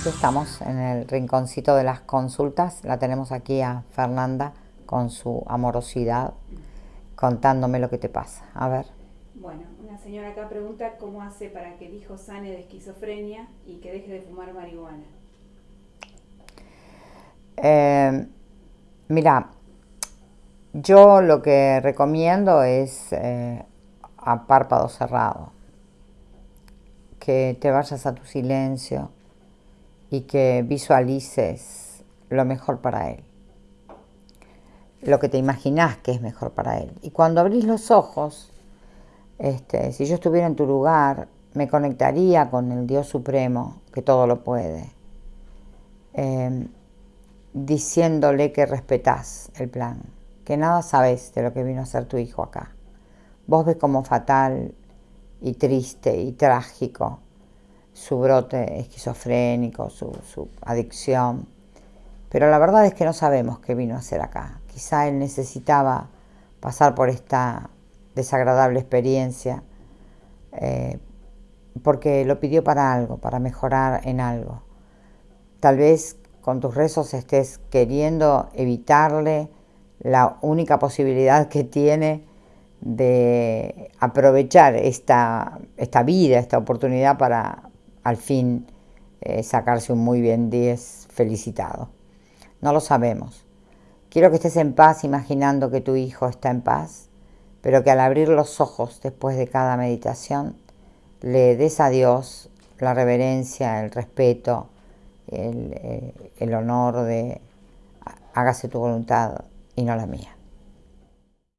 aquí estamos en el rinconcito de las consultas. La tenemos aquí a Fernanda con su amorosidad contándome lo que te pasa. A ver. Bueno, una señora acá pregunta cómo hace para que el hijo sane de esquizofrenia y que deje de fumar marihuana. Eh, mira, yo lo que recomiendo es eh, a párpado cerrado, que te vayas a tu silencio y que visualices lo mejor para él, lo que te imaginas que es mejor para él. Y cuando abrís los ojos, este, si yo estuviera en tu lugar, me conectaría con el Dios Supremo, que todo lo puede, em, diciéndole que respetás el plan, que nada sabes de lo que vino a ser tu hijo acá. Vos ves como fatal y triste y trágico su brote esquizofrénico, su, su, adicción. Pero la verdad es que no sabemos qué vino a hacer acá. Quizá él necesitaba pasar por esta desagradable experiencia eh, porque lo pidió para algo, para mejorar en algo. Tal vez con tus rezos estés queriendo evitarle la única posibilidad que tiene de aprovechar esta, esta vida, esta oportunidad para, al fin eh, sacarse un muy bien 10 felicitado. No lo sabemos. Quiero que estés en paz imaginando que tu hijo está en paz, pero que al abrir los ojos después de cada meditación le des a Dios la reverencia, el respeto, el, eh, el honor de hágase tu voluntad y no la mía.